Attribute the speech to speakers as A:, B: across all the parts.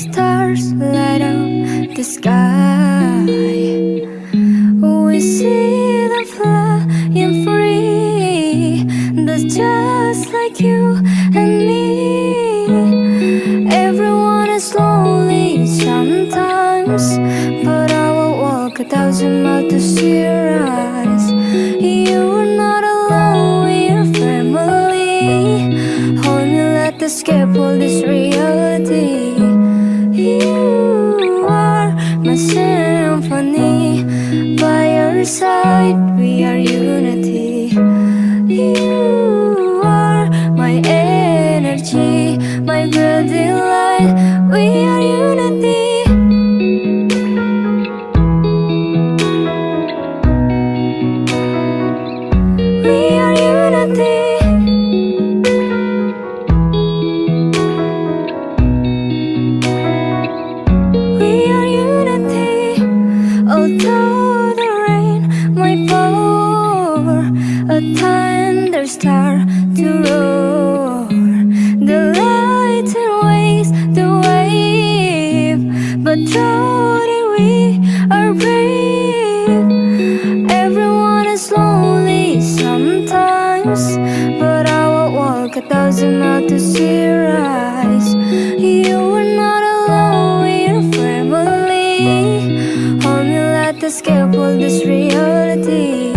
A: stars light up the sky. We see them flying free. That's just like you and me. Everyone is lonely sometimes, but I will walk a thousand miles to see your eyes. Let escape all this reality. You are my symphony. By your side, we are unity. Although the rain a to roar, the light and waves the wave, but truly we are brave. Everyone is lonely sometimes, but I will walk a thousand miles to escape this reality.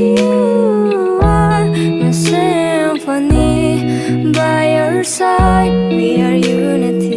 A: You are my symphony. By your side, we are unity.